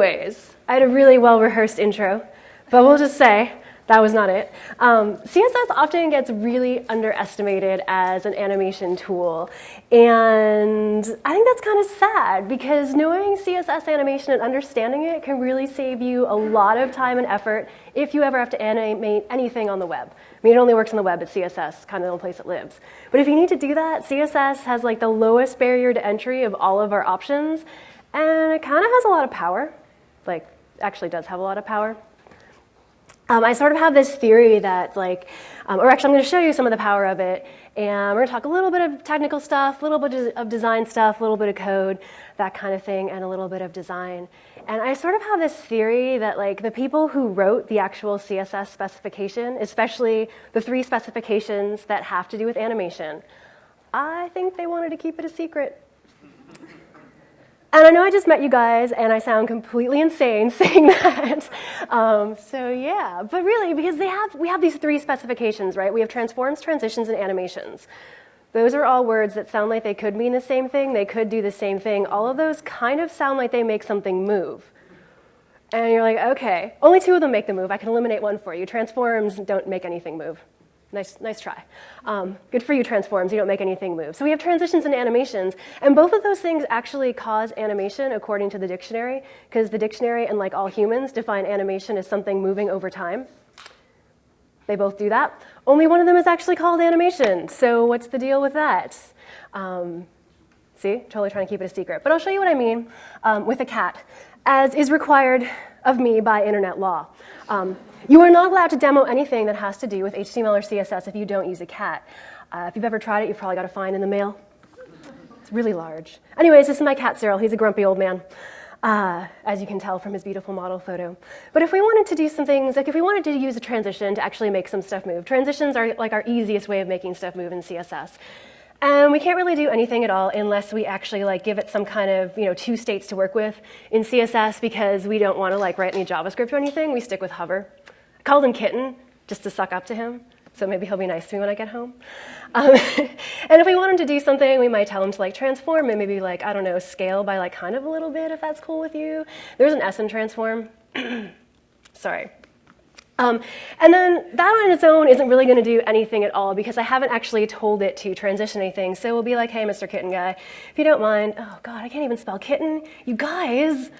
anyways, I had a really well-rehearsed intro, but we'll just say that was not it. Um, CSS often gets really underestimated as an animation tool. And I think that's kind of sad because knowing CSS animation and understanding it can really save you a lot of time and effort if you ever have to animate anything on the web. I mean, it only works on the web, but CSS kind of the place it lives. But if you need to do that, CSS has like the lowest barrier to entry of all of our options, and it kind of has a lot of power. Like, actually does have a lot of power. Um, I sort of have this theory that like, um, or actually I'm going to show you some of the power of it, and we're going to talk a little bit of technical stuff, a little bit of design stuff, a little bit of code, that kind of thing, and a little bit of design. And I sort of have this theory that like the people who wrote the actual CSS specification, especially the three specifications that have to do with animation, I think they wanted to keep it a secret. And I know I just met you guys, and I sound completely insane saying that. Um, so yeah, but really, because they have, we have these three specifications, right? We have transforms, transitions, and animations. Those are all words that sound like they could mean the same thing. They could do the same thing. All of those kind of sound like they make something move. And you're like, okay, only two of them make the move. I can eliminate one for you. Transforms don't make anything move. Nice, nice try. Um, good for you, transforms. You don't make anything move. So we have transitions and animations, and both of those things actually cause animation according to the dictionary, because the dictionary, and like all humans, define animation as something moving over time. They both do that. Only one of them is actually called animation. So what's the deal with that? Um, see, totally trying to keep it a secret. But I'll show you what I mean um, with a cat, as is required of me by internet law. Um, you are not allowed to demo anything that has to do with HTML or CSS if you don't use a cat. Uh, if you've ever tried it, you've probably got a fine in the mail. It's really large. Anyways, this is my cat, Cyril. He's a grumpy old man, uh, as you can tell from his beautiful model photo. But if we wanted to do some things, like if we wanted to use a transition to actually make some stuff move, transitions are like our easiest way of making stuff move in CSS. And we can't really do anything at all unless we actually like give it some kind of you know two states to work with in CSS because we don't want to like write any JavaScript or anything. We stick with hover. I called him Kitten just to suck up to him. So maybe he'll be nice to me when I get home. Um, and if we want him to do something, we might tell him to like transform and maybe like, I don't know, scale by like kind of a little bit if that's cool with you. There's an S in transform. Sorry. Um, and then that on its own isn't really going to do anything at all because I haven't actually told it to transition anything. So we'll be like, hey, Mr. Kitten guy, if you don't mind, oh God, I can't even spell kitten. You guys,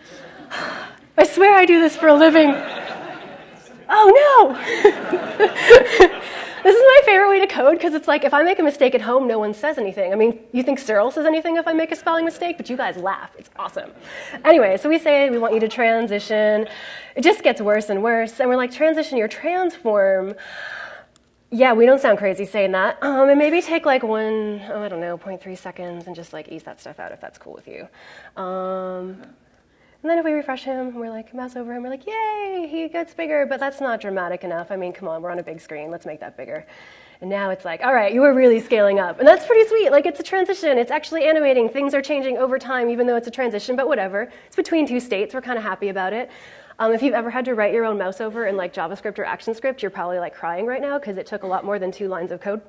I swear I do this for a living. Oh no! This is my favorite way to code because it's like if I make a mistake at home, no one says anything. I mean, you think Cyril says anything if I make a spelling mistake, but you guys laugh. It's awesome. Anyway, so we say we want you to transition. It just gets worse and worse. And we're like, transition your transform. Yeah, we don't sound crazy saying that. Um, and maybe take like one, oh, I don't know, 0.3 seconds and just like ease that stuff out if that's cool with you. Um, and then if we refresh him, we're like, mouse over him, we're like, yay, he gets bigger, but that's not dramatic enough. I mean, come on, we're on a big screen, let's make that bigger. And now it's like, all right, you were really scaling up. And that's pretty sweet. Like, it's a transition. It's actually animating. Things are changing over time, even though it's a transition, but whatever. It's between two states. We're kind of happy about it. Um, if you've ever had to write your own mouse over in like JavaScript or ActionScript, you're probably like crying right now because it took a lot more than two lines of code.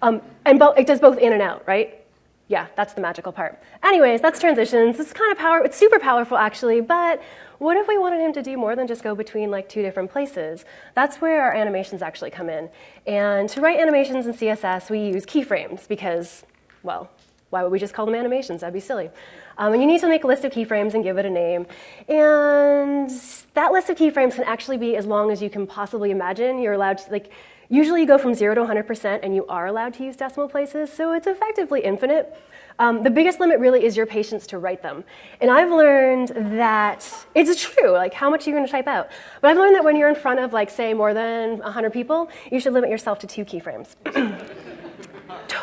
Um, and it does both in and out, right? Yeah, that's the magical part. Anyways, that's transitions. It's kind of power, it's super powerful actually, but what if we wanted him to do more than just go between like two different places? That's where our animations actually come in. And to write animations in CSS, we use keyframes because, well, why would we just call them animations? That'd be silly. Um, and you need to make a list of keyframes and give it a name. And that list of keyframes can actually be as long as you can possibly imagine. You're allowed to, like, Usually you go from 0 to 100% and you are allowed to use decimal places, so it's effectively infinite. Um, the biggest limit really is your patience to write them. And I've learned that it's true, like how much are you going to type out? But I've learned that when you're in front of, like, say, more than 100 people, you should limit yourself to two keyframes.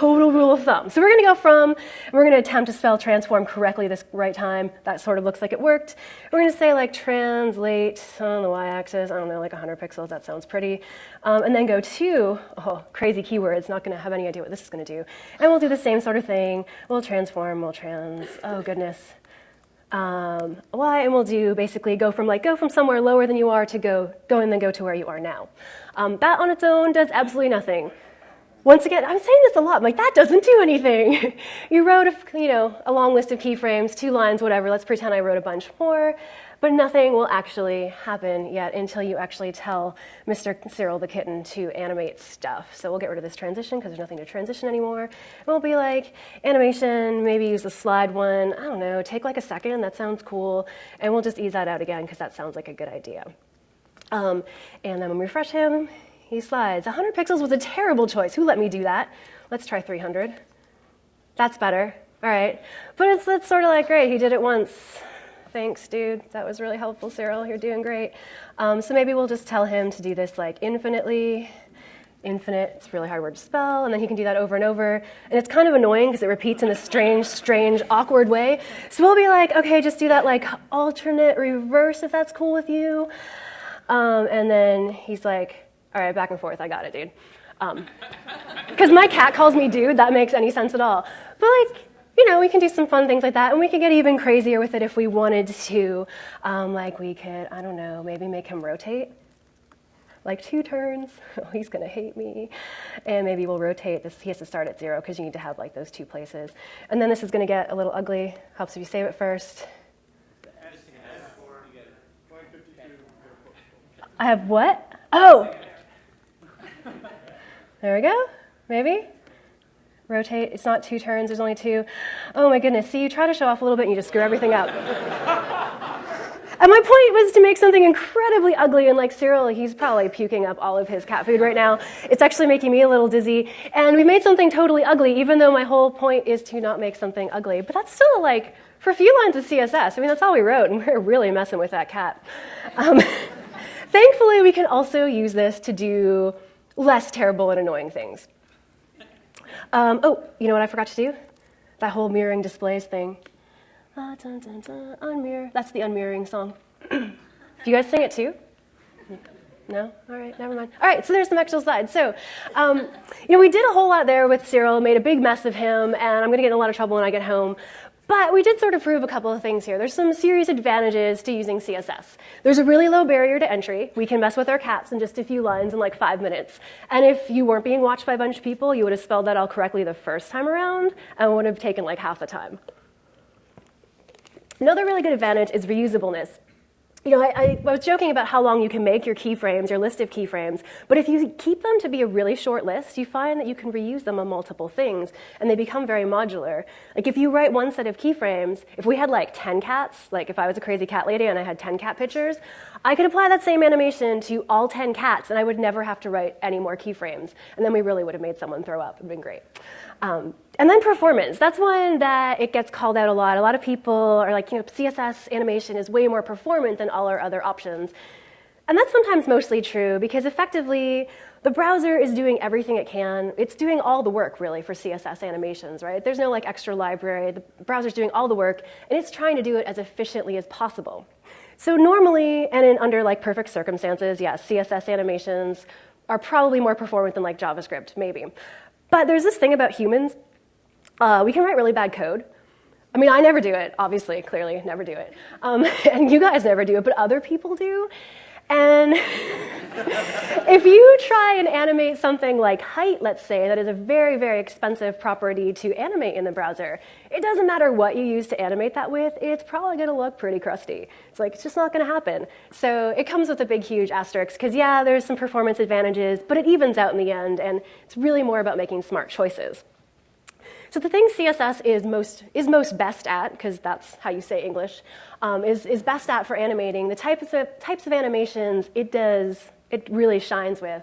total rule of thumb. So we're going to go from, we're going to attempt to spell transform correctly this right time. That sort of looks like it worked. We're going to say like translate on the y-axis, I don't know, like 100 pixels, that sounds pretty. Um, and then go to, oh, crazy keywords, not going to have any idea what this is going to do. And we'll do the same sort of thing. We'll transform, we'll trans, oh goodness. Um, y, and we'll do basically go from like go from somewhere lower than you are to go, go and then go to where you are now. Um, that on its own does absolutely nothing. Once again, I'm saying this a lot. I'm like, that doesn't do anything. you wrote a, you know, a long list of keyframes, two lines, whatever. Let's pretend I wrote a bunch more. but nothing will actually happen yet until you actually tell Mr. Cyril the kitten to animate stuff. So we'll get rid of this transition because there's nothing to transition anymore. And we'll be like, animation, maybe use the slide one, I don't know, take like a second, that sounds cool, and we'll just ease that out again because that sounds like a good idea. Um, and then when we refresh him, he slides. 100 pixels was a terrible choice. Who let me do that? Let's try 300. That's better. All right. But it's, it's sort of like, great, he did it once. Thanks, dude. That was really helpful, Cyril. You're doing great. Um, so maybe we'll just tell him to do this like infinitely. Infinite, it's a really hard word to spell, and then he can do that over and over. And it's kind of annoying because it repeats in a strange, strange, awkward way. So we'll be like, okay, just do that like alternate reverse if that's cool with you. Um, and then he's like, all right, back and forth, I got it, dude. Because um, my cat calls me dude, that makes any sense at all. But like, you know, we can do some fun things like that, and we could get even crazier with it if we wanted to. Um, like we could, I don't know, maybe make him rotate, like two turns. Oh, he's gonna hate me. And maybe we'll rotate this. He has to start at zero because you need to have like those two places. And then this is gonna get a little ugly. Helps if you save it first. I have what? Oh. There we go. Maybe rotate. It's not two turns, there's only two. Oh my goodness, see, you try to show off a little bit and you just screw everything up. and my point was to make something incredibly ugly, and like Cyril, he's probably puking up all of his cat food right now. It's actually making me a little dizzy. And we made something totally ugly, even though my whole point is to not make something ugly. But that's still like, for a few lines of CSS, I mean, that's all we wrote, and we are really messing with that cat. Um, thankfully, we can also use this to do less terrible and annoying things. Um, oh, you know what I forgot to do? That whole mirroring displays thing. Ah, dun, dun, dun, unmirror. That's the unmirroring song. do you guys sing it too? No? All right, never mind. All right, so there's some extra slides. So, um, you know, we did a whole lot there with Cyril, made a big mess of him, and I'm going to get in a lot of trouble when I get home. But we did sort of prove a couple of things here. There's some serious advantages to using CSS. There's a really low barrier to entry. We can mess with our cats in just a few lines in like five minutes. And if you weren't being watched by a bunch of people, you would have spelled that all correctly the first time around and would have taken like half the time. Another really good advantage is reusableness you know, I, I, was joking about how long you can make your keyframes, your list of keyframes, but if you keep them to be a really short list, you find that you can reuse them on multiple things, and they become very modular. Like if you write one set of keyframes, if we had like 10 cats, like if I was a crazy cat lady and I had 10 cat pictures, I could apply that same animation to all 10 cats, and I would never have to write any more keyframes, and then we really would have made someone throw up. It would have been great. Um, and then performance. That's one that it gets called out a lot. A lot of people are like, you know, CSS animation is way more performant than all our other options. And that's sometimes mostly true because effectively the browser is doing everything it can. It's doing all the work really for CSS animations, right? There's no like extra library. The browser's doing all the work and it's trying to do it as efficiently as possible. So normally and in under like perfect circumstances, yes, CSS animations are probably more performant than like JavaScript, maybe. But there's this thing about humans. Uh, we can write really bad code. I mean, I never do it, obviously, clearly, never do it. Um, and you guys never do it, but other people do. And if you try and animate something like height, let's say, that is a very, very expensive property to animate in the browser, it doesn't matter what you use to animate that with, it's probably going to look pretty crusty. It's like, it's just not going to happen. So it comes with a big, huge asterisk, because yeah, there's some performance advantages, but it evens out in the end, and it's really more about making smart choices. So the thing CSS is most, is most best at, because that's how you say English, um, is, is best at for animating, the types of, types of animations it does, it really shines with,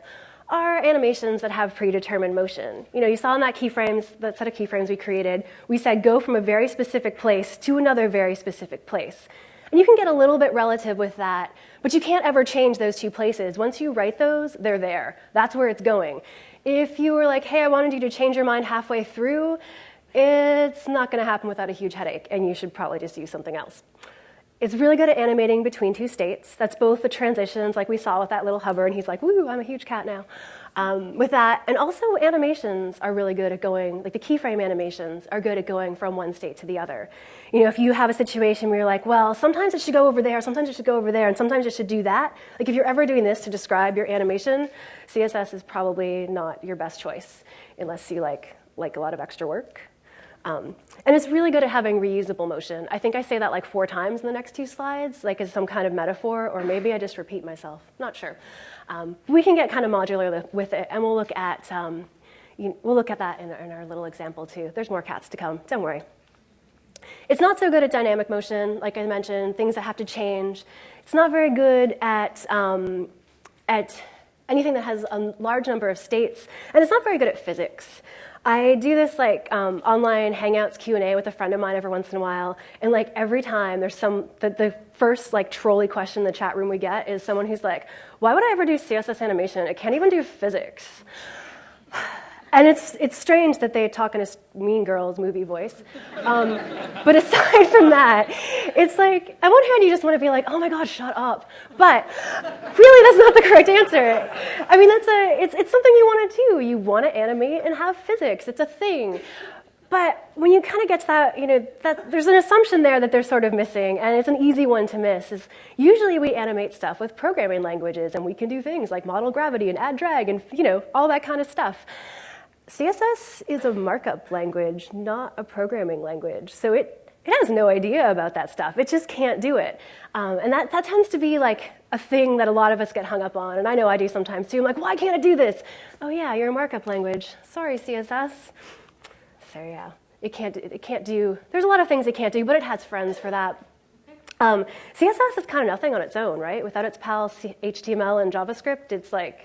are animations that have predetermined motion. You know, you saw in that keyframes, that set of keyframes we created, we said go from a very specific place to another very specific place. And you can get a little bit relative with that, but you can't ever change those two places. Once you write those, they're there. That's where it's going. If you were like, hey, I wanted you to change your mind halfway through, it's not going to happen without a huge headache, and you should probably just use something else. It's really good at animating between two states. That's both the transitions, like we saw with that little hover, and he's like, woo, I'm a huge cat now. Um, with that, and also animations are really good at going, like the keyframe animations are good at going from one state to the other. You know, if you have a situation where you're like, well, sometimes it should go over there, sometimes it should go over there, and sometimes it should do that. Like if you're ever doing this to describe your animation, CSS is probably not your best choice unless you like like a lot of extra work. Um, and it's really good at having reusable motion. I think I say that like four times in the next two slides, like as some kind of metaphor, or maybe I just repeat myself, not sure. Um, we can get kind of modular with it, and we'll look at, um, you, we'll look at that in, in our little example too. There's more cats to come, don't worry. It's not so good at dynamic motion, like I mentioned, things that have to change. It's not very good at, um, at anything that has a large number of states, and it's not very good at physics. I do this like um, online Hangouts Q&A with a friend of mine every once in a while, and like every time there's some, the, the first like trolley question in the chat room we get is someone who's like, why would I ever do CSS animation? I can't even do physics. And it's, it's strange that they talk in a Mean Girls movie voice. Um, but aside from that, it's like, on one hand, you just want to be like, oh my God, shut up. But really, that's not the correct answer. I mean, that's a, it's, it's something you want to do. You want to animate and have physics, it's a thing. But when you kind of get to that, you know, that, there's an assumption there that they're sort of missing, and it's an easy one to miss. Is usually we animate stuff with programming languages, and we can do things like model gravity and add drag and you know all that kind of stuff. CSS is a markup language, not a programming language. So it, it has no idea about that stuff. It just can't do it. Um, and that, that tends to be like a thing that a lot of us get hung up on. And I know I do sometimes too. I'm like, why can't I do this? Oh yeah, you're a markup language. Sorry, CSS. So yeah, it can't, it can't do, there's a lot of things it can't do, but it has friends for that. Um, CSS is kind of nothing on its own, right? Without its pals HTML and JavaScript, it's like,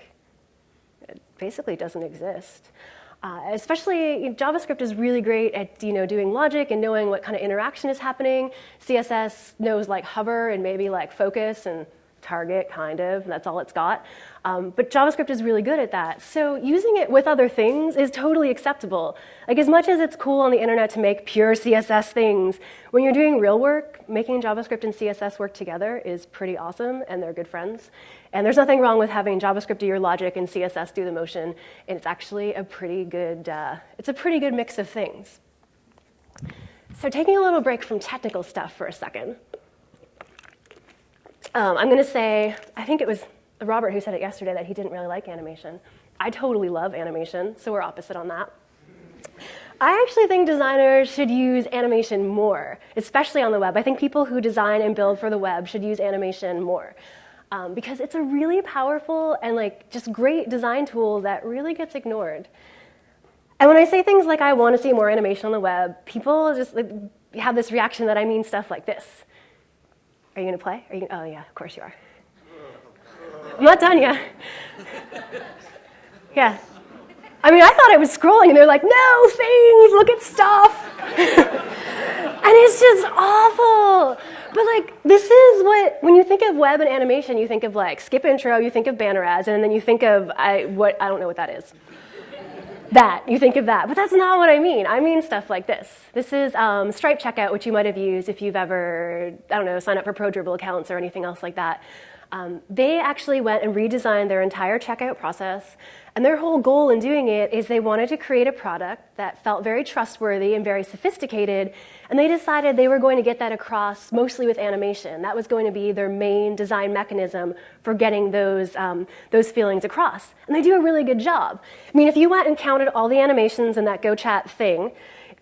it basically doesn't exist. Uh, especially JavaScript is really great at you know doing logic and knowing what kind of interaction is happening. CSS knows like hover and maybe like focus and target, kind of. That's all it's got. Um, but JavaScript is really good at that. So using it with other things is totally acceptable. Like as much as it's cool on the internet to make pure CSS things, when you're doing real work, making JavaScript and CSS work together is pretty awesome, and they're good friends. And there's nothing wrong with having JavaScript do your logic and CSS do the motion. And it's actually a pretty good, uh, it's a pretty good mix of things. So taking a little break from technical stuff for a second. Um, I'm going to say, I think it was Robert who said it yesterday that he didn't really like animation. I totally love animation, so we're opposite on that. I actually think designers should use animation more, especially on the web. I think people who design and build for the web should use animation more. Um, because it's a really powerful and like just great design tool that really gets ignored. And when I say things like I want to see more animation on the web, people just like, have this reaction that I mean stuff like this. Are you going to play? Are you, oh, yeah, of course you are. I'm not done yet. yeah. I mean, I thought I was scrolling, and they're like, no, things, look at stuff. and it's just awful. But like, this is what, when you think of web and animation, you think of like skip intro, you think of banner ads, and then you think of, I, what, I don't know what that is that, you think of that. But that's not what I mean. I mean stuff like this. This is um, Stripe checkout, which you might have used if you've ever, I don't know, signed up for Pro Dribbble accounts or anything else like that. Um, they actually went and redesigned their entire checkout process. And their whole goal in doing it is they wanted to create a product that felt very trustworthy and very sophisticated. And they decided they were going to get that across mostly with animation. That was going to be their main design mechanism for getting those, um, those feelings across. And they do a really good job. I mean, if you went and counted all the animations in that GoChat thing,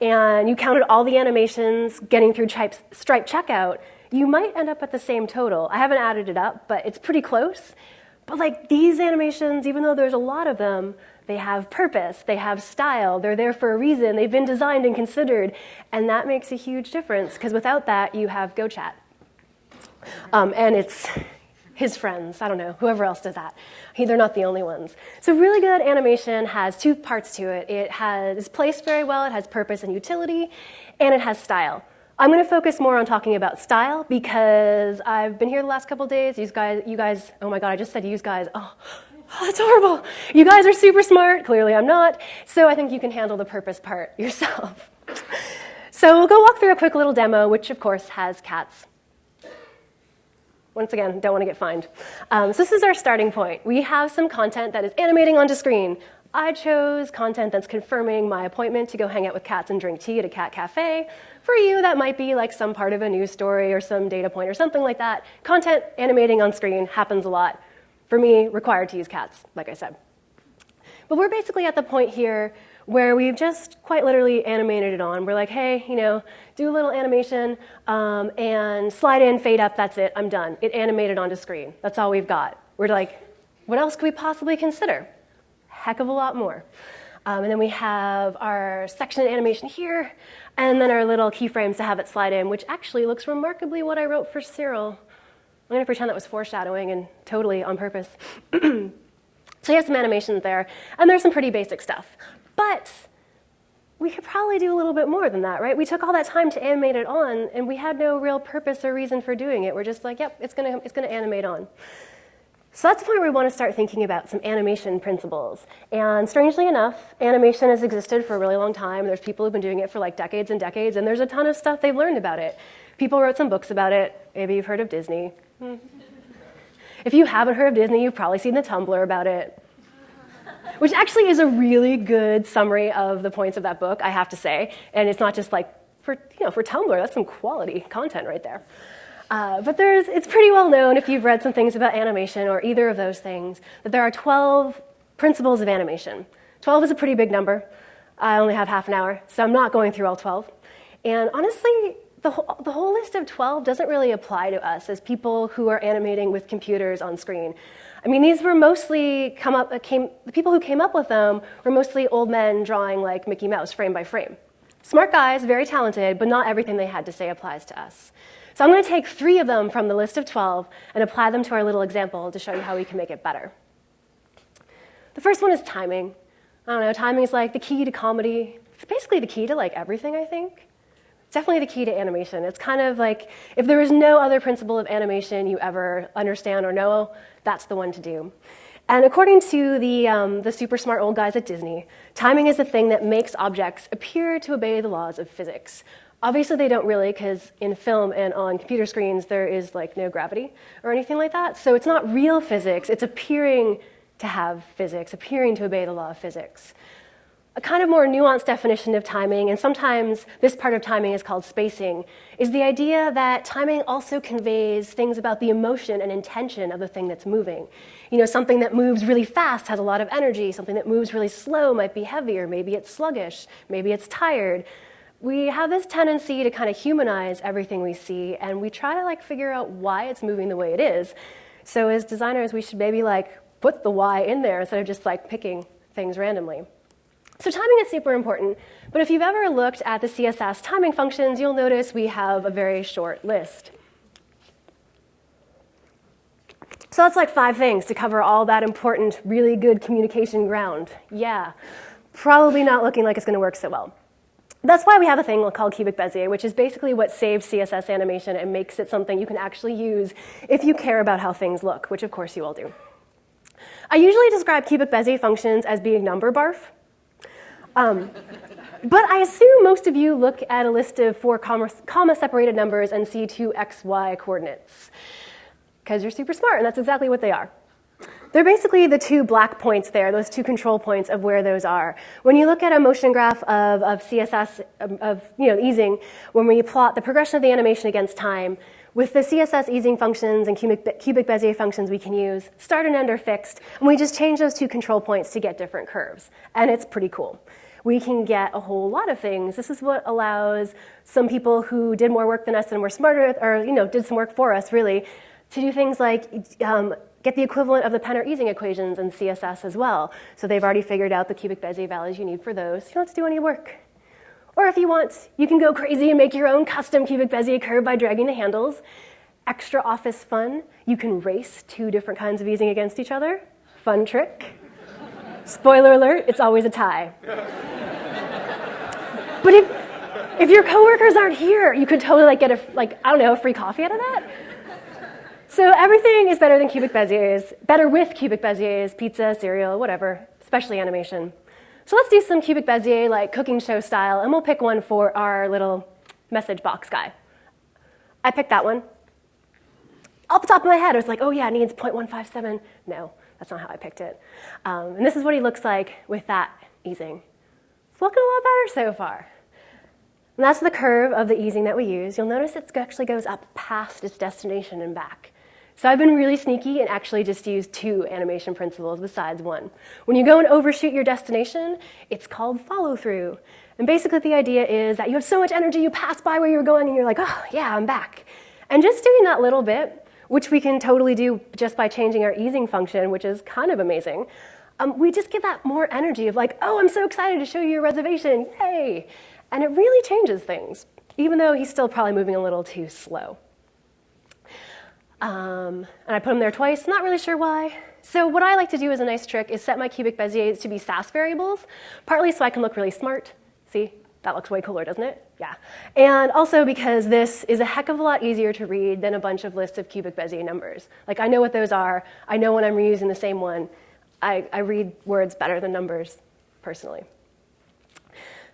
and you counted all the animations getting through Stripe checkout, you might end up at the same total. I haven't added it up, but it's pretty close. But like these animations, even though there's a lot of them, they have purpose, they have style, they're there for a reason, they've been designed and considered, and that makes a huge difference because without that, you have GoChat. Um, and it's his friends, I don't know, whoever else does that. He, they're not the only ones. So really good animation has two parts to it. It has placed very well, it has purpose and utility, and it has style. I'm going to focus more on talking about style because I've been here the last couple days. You guys, you guys, oh my god, I just said you guys. Oh, oh, that's horrible. You guys are super smart. Clearly I'm not. So I think you can handle the purpose part yourself. so we'll go walk through a quick little demo, which of course has cats. Once again, don't want to get fined. Um, so this is our starting point. We have some content that is animating onto screen. I chose content that's confirming my appointment to go hang out with cats and drink tea at a cat cafe. For you, that might be like some part of a news story or some data point or something like that. Content animating on screen happens a lot. For me, required to use cats, like I said. But we're basically at the point here where we've just quite literally animated it on. We're like, hey, you know, do a little animation um, and slide in, fade up, that's it, I'm done. It animated onto screen. That's all we've got. We're like, what else could we possibly consider? Heck of a lot more. Um, and then we have our section animation here, and then our little keyframes to have it slide in, which actually looks remarkably what I wrote for Cyril. I'm going to pretend that was foreshadowing and totally on purpose. so you have some animations there, and there's some pretty basic stuff. But we could probably do a little bit more than that, right? We took all that time to animate it on, and we had no real purpose or reason for doing it. We're just like, yep, it's going to it's gonna animate on. So that's the point where we want to start thinking about some animation principles. And strangely enough, animation has existed for a really long time. There's people who've been doing it for like decades and decades, and there's a ton of stuff they've learned about it. People wrote some books about it. Maybe you've heard of Disney. If you haven't heard of Disney, you've probably seen the Tumblr about it, which actually is a really good summary of the points of that book, I have to say. And it's not just like for, you know, for Tumblr, that's some quality content right there. Uh, but there's, it's pretty well known if you've read some things about animation or either of those things that there are 12 principles of animation. 12 is a pretty big number. I only have half an hour, so I'm not going through all 12. And honestly, the whole, the whole list of 12 doesn't really apply to us as people who are animating with computers on screen. I mean, these were mostly come up, uh, came, the people who came up with them were mostly old men drawing like Mickey Mouse frame by frame. Smart guys, very talented, but not everything they had to say applies to us. So I'm going to take three of them from the list of 12 and apply them to our little example to show you how we can make it better. The first one is timing. I don't know, timing is like the key to comedy. It's basically the key to like everything, I think. Definitely the key to animation. It's kind of like if there is no other principle of animation you ever understand or know, that's the one to do. And according to the, um, the super smart old guys at Disney, timing is the thing that makes objects appear to obey the laws of physics. Obviously, they don't really, because in film and on computer screens, there is like no gravity or anything like that. So it's not real physics, it's appearing to have physics, appearing to obey the law of physics. A kind of more nuanced definition of timing, and sometimes this part of timing is called spacing, is the idea that timing also conveys things about the emotion and intention of the thing that's moving. You know, something that moves really fast has a lot of energy, something that moves really slow might be heavier, maybe it's sluggish, maybe it's tired we have this tendency to kind of humanize everything we see, and we try to like figure out why it's moving the way it is. So as designers, we should maybe like put the why in there instead of just like picking things randomly. So timing is super important, but if you've ever looked at the CSS timing functions, you'll notice we have a very short list. So that's like five things to cover all that important, really good communication ground. Yeah, probably not looking like it's going to work so well. That's why we have a thing called cubic Bezier, which is basically what saves CSS animation and makes it something you can actually use if you care about how things look, which of course you all do. I usually describe cubic Bezier functions as being number barf. Um, but I assume most of you look at a list of four comma-separated numbers and see two x, y coordinates, because you're super smart, and that's exactly what they are. They're basically the two black points there, those two control points of where those are. When you look at a motion graph of, of CSS, of, of you know, easing, when we plot the progression of the animation against time, with the CSS easing functions and cubic, cubic Bezier functions we can use, start and end are fixed, and we just change those two control points to get different curves. And it's pretty cool. We can get a whole lot of things. This is what allows some people who did more work than us and were smarter, or you know, did some work for us, really, to do things like um, get the equivalent of the Penner easing equations in CSS as well. So they've already figured out the cubic Bezier values you need for those. You don't have to do any work. Or if you want, you can go crazy and make your own custom cubic Bezier curve by dragging the handles. Extra office fun, you can race two different kinds of easing against each other. Fun trick. Spoiler alert, it's always a tie. but if, if your coworkers aren't here, you could totally like get a, like, I don't know, a free coffee out of that. So everything is better than cubic Beziers, better with cubic Beziers, pizza, cereal, whatever, especially animation. So let's do some cubic Bezier, like cooking show style, and we'll pick one for our little message box guy. I picked that one. Off the top of my head, I was like, oh yeah, it needs 0.157. No, that's not how I picked it. Um, and this is what he looks like with that easing. It's looking a lot better so far. And that's the curve of the easing that we use. You'll notice it actually goes up past its destination and back. So I've been really sneaky and actually just used two animation principles besides one. When you go and overshoot your destination, it's called follow through. And basically the idea is that you have so much energy, you pass by where you were going and you're like, oh yeah, I'm back. And just doing that little bit, which we can totally do just by changing our easing function, which is kind of amazing, um, we just get that more energy of like, oh, I'm so excited to show you your reservation, yay. And it really changes things, even though he's still probably moving a little too slow. Um, and I put him there twice, not really sure why. So what I like to do as a nice trick is set my cubic Beziers to be Sass variables, partly so I can look really smart. See, that looks way cooler, doesn't it? Yeah. And also because this is a heck of a lot easier to read than a bunch of lists of cubic Bezier numbers. Like I know what those are. I know when I'm reusing the same one. I, I read words better than numbers, personally.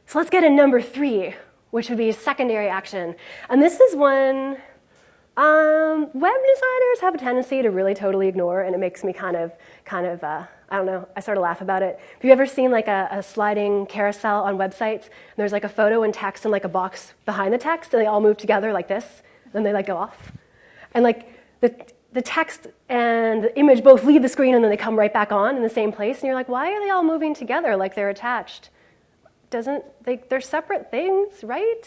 So let's get to number three, which would be secondary action. And this is one um, web designers have a tendency to really totally ignore, and it makes me kind of, kind of, uh, I don't know, I sort of laugh about it. Have you ever seen like a, a, sliding carousel on websites? And there's like a photo and text and like a box behind the text, and they all move together like this, and then they like go off. And like the, the text and the image both leave the screen and then they come right back on in the same place, and you're like, why are they all moving together like they're attached? Doesn't, they, they're separate things, right?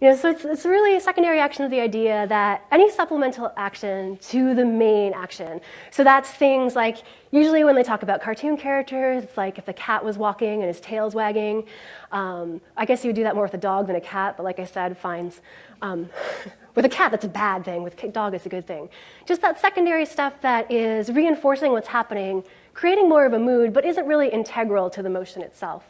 You know, so it's, it's really a secondary action of the idea that any supplemental action to the main action. So that's things like, usually when they talk about cartoon characters, it's like if the cat was walking and his tail's wagging. Um, I guess you would do that more with a dog than a cat, but like I said, fines. Um, with a cat, that's a bad thing. With a dog, it's a good thing. Just that secondary stuff that is reinforcing what's happening, creating more of a mood, but isn't really integral to the motion itself.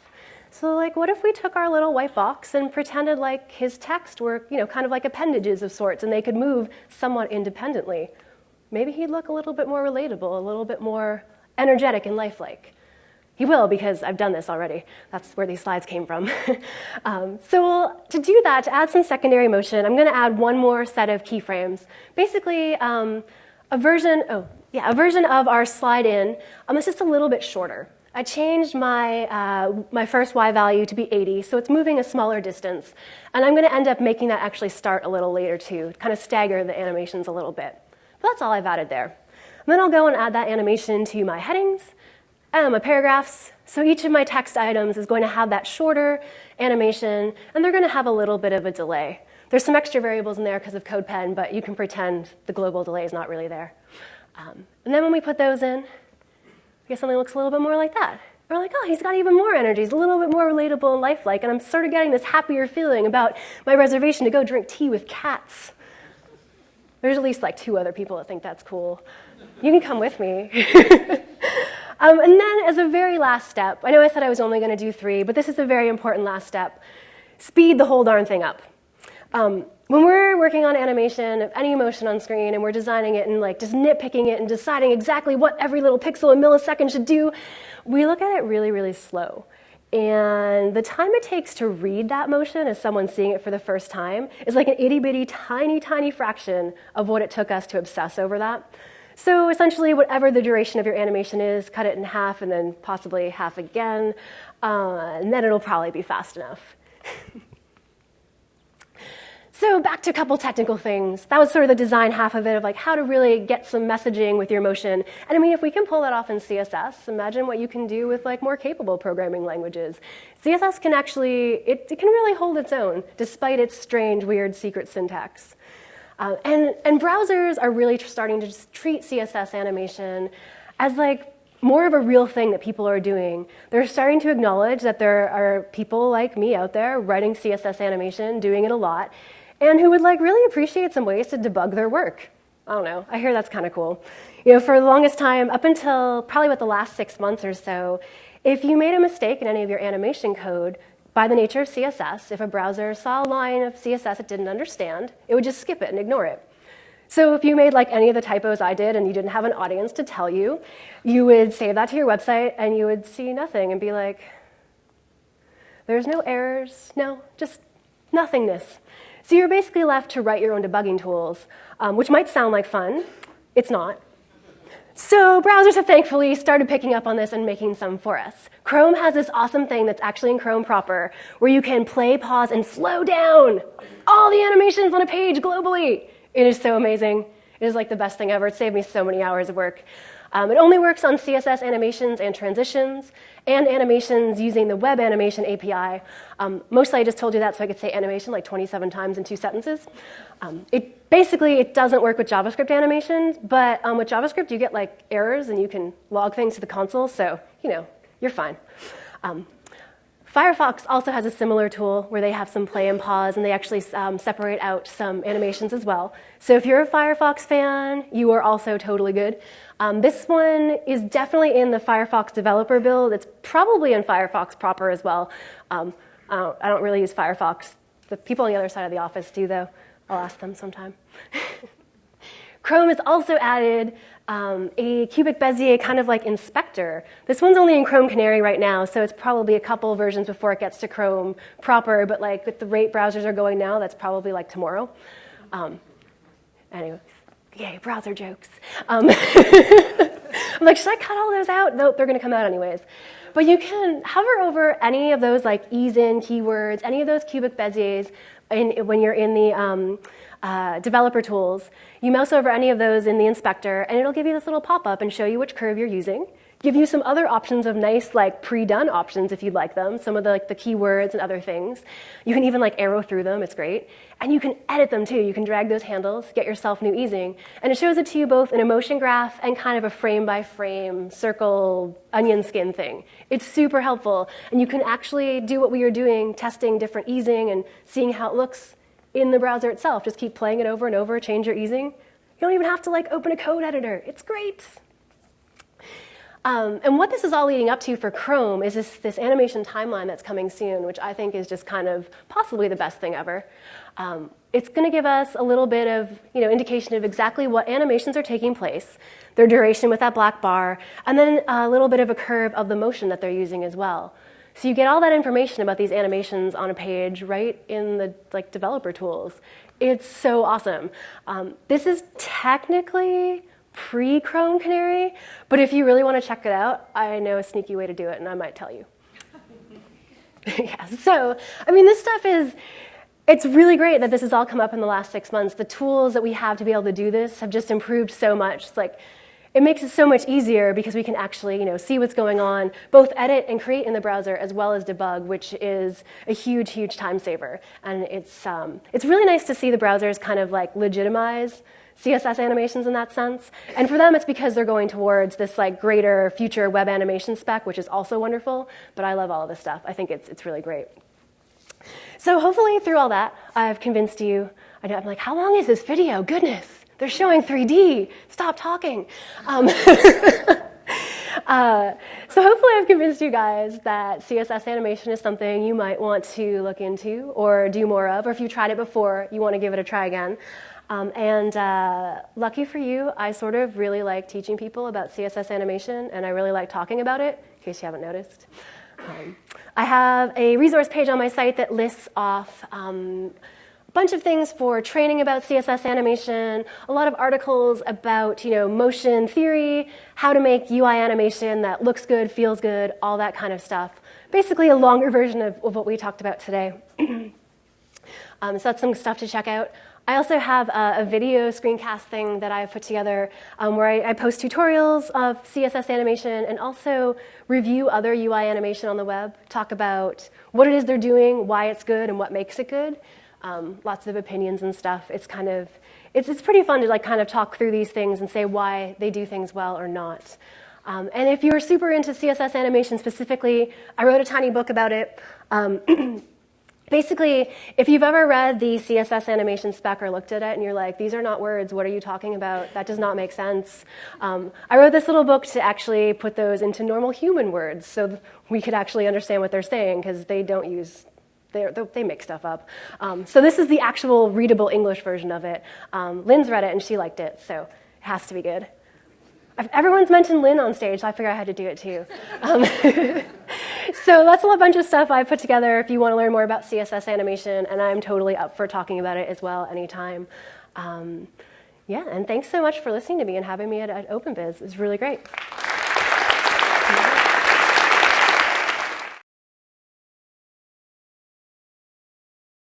So like, what if we took our little white box and pretended like his text were, you know, kind of like appendages of sorts and they could move somewhat independently? Maybe he'd look a little bit more relatable, a little bit more energetic and lifelike. He will because I've done this already. That's where these slides came from. um, so to do that, to add some secondary motion, I'm going to add one more set of keyframes. Basically, um, a version, oh, yeah, a version of our slide in. Um, it's just a little bit shorter. I changed my, uh, my first y value to be 80, so it's moving a smaller distance. And I'm going to end up making that actually start a little later too, kind of stagger the animations a little bit. But that's all I've added there. And then I'll go and add that animation to my headings and my paragraphs. So each of my text items is going to have that shorter animation, and they're going to have a little bit of a delay. There's some extra variables in there because of CodePen, but you can pretend the global delay is not really there. Um, and then when we put those in, guess something looks a little bit more like that. We're like, oh, he's got even more energy. He's a little bit more relatable and lifelike. And I'm sort of getting this happier feeling about my reservation to go drink tea with cats. There's at least like two other people that think that's cool. You can come with me. um, and then, as a very last step, I know I said I was only going to do three, but this is a very important last step speed the whole darn thing up. Um, when we're working on animation of any motion on screen and we're designing it and like just nitpicking it and deciding exactly what every little pixel and millisecond should do, we look at it really, really slow. And the time it takes to read that motion as someone seeing it for the first time is like an itty bitty, tiny, tiny fraction of what it took us to obsess over that. So essentially, whatever the duration of your animation is, cut it in half and then possibly half again, uh, and then it'll probably be fast enough. So back to a couple technical things. That was sort of the design half of it, of like how to really get some messaging with your motion. And I mean, if we can pull that off in CSS, imagine what you can do with like more capable programming languages. CSS can actually, it, it can really hold its own, despite its strange, weird, secret syntax. Uh, and, and browsers are really starting to just treat CSS animation as like more of a real thing that people are doing. They're starting to acknowledge that there are people like me out there writing CSS animation, doing it a lot, and who would like really appreciate some ways to debug their work. I don't know, I hear that's kind of cool. You know, for the longest time, up until probably about the last six months or so, if you made a mistake in any of your animation code, by the nature of CSS, if a browser saw a line of CSS it didn't understand, it would just skip it and ignore it. So if you made like any of the typos I did and you didn't have an audience to tell you, you would save that to your website and you would see nothing and be like, there's no errors, no, just nothingness. So you're basically left to write your own debugging tools, um, which might sound like fun. It's not. So browsers have thankfully started picking up on this and making some for us. Chrome has this awesome thing that's actually in Chrome proper, where you can play, pause, and slow down all the animations on a page globally. It is so amazing. It is like the best thing ever. It saved me so many hours of work. Um, it only works on CSS animations and transitions and animations using the web animation API. Um, mostly I just told you that so I could say animation like 27 times in two sentences. Um, it basically, it doesn't work with JavaScript animations, but um, with JavaScript you get like errors and you can log things to the console, so you know, you're fine. Firefox also has a similar tool where they have some play and pause and they actually um, separate out some animations as well. So if you're a Firefox fan, you are also totally good. Um, this one is definitely in the Firefox developer build. It's probably in Firefox proper as well. Um, I, don't, I don't really use Firefox. The people on the other side of the office do though. I'll ask them sometime. Chrome has also added um, a cubic Bezier kind of like inspector. This one's only in Chrome Canary right now, so it's probably a couple versions before it gets to Chrome proper, but like with the rate browsers are going now, that's probably like tomorrow. Um, anyways, yay, browser jokes. Um, I'm like, should I cut all those out? Nope, they're gonna come out anyways. But you can hover over any of those like ease in keywords, any of those cubic Beziers in, when you're in the um, uh, developer tools, you mouse over any of those in the inspector, and it'll give you this little pop-up and show you which curve you're using. Give you some other options of nice, like pre-done options if you'd like them. Some of the like the keywords and other things. You can even like arrow through them. It's great, and you can edit them too. You can drag those handles, get yourself new easing, and it shows it to you both in a motion graph and kind of a frame-by-frame circle onion skin thing. It's super helpful, and you can actually do what we are doing, testing different easing and seeing how it looks in the browser itself. Just keep playing it over and over, change your easing. You don't even have to like open a code editor. It's great. Um, and what this is all leading up to for Chrome is this, this, animation timeline that's coming soon, which I think is just kind of possibly the best thing ever. Um, it's going to give us a little bit of you know, indication of exactly what animations are taking place, their duration with that black bar, and then a little bit of a curve of the motion that they're using as well. So you get all that information about these animations on a page right in the like developer tools. It's so awesome. Um, this is technically pre-Chrome Canary, but if you really want to check it out, I know a sneaky way to do it, and I might tell you. yeah, so, I mean, this stuff is, it's really great that this has all come up in the last six months. The tools that we have to be able to do this have just improved so much. It's like, it makes it so much easier because we can actually you know, see what's going on, both edit and create in the browser as well as debug, which is a huge, huge time saver. And it's, um, it's really nice to see the browsers kind of like legitimize CSS animations in that sense. And for them, it's because they're going towards this like greater future web animation spec, which is also wonderful. But I love all of this stuff. I think it's, it's really great. So hopefully through all that, I've convinced you. I know, I'm like, how long is this video? Goodness. They're showing 3D. Stop talking. Um, uh, so hopefully I've convinced you guys that CSS animation is something you might want to look into or do more of, or if you tried it before, you want to give it a try again. Um, and uh, lucky for you, I sort of really like teaching people about CSS animation, and I really like talking about it, in case you haven't noticed. Um, I have a resource page on my site that lists off um, bunch of things for training about CSS animation, a lot of articles about you know, motion theory, how to make UI animation that looks good, feels good, all that kind of stuff. Basically a longer version of, of what we talked about today. um, so that's some stuff to check out. I also have a, a video screencast thing that I've put together um, where I, I, post tutorials of CSS animation and also review other UI animation on the web, talk about what it is they're doing, why it's good, and what makes it good um, lots of opinions and stuff. It's kind of, it's, it's pretty fun to like kind of talk through these things and say why they do things well or not. Um, and if you're super into CSS animation specifically, I wrote a tiny book about it. Um, basically, if you've ever read the CSS animation spec or looked at it and you're like, these are not words, what are you talking about? That does not make sense. Um, I wrote this little book to actually put those into normal human words so we could actually understand what they're saying because they don't use they make stuff up. Um, so this is the actual readable English version of it. Um, Lynn's read it and she liked it, so it has to be good. Everyone's mentioned Lynn on stage, so I figured I had to do it too. Um, so that's a whole bunch of stuff I put together if you want to learn more about CSS animation, and I'm totally up for talking about it as well anytime. Um, yeah, and thanks so much for listening to me and having me at, at OpenVis. It was really great.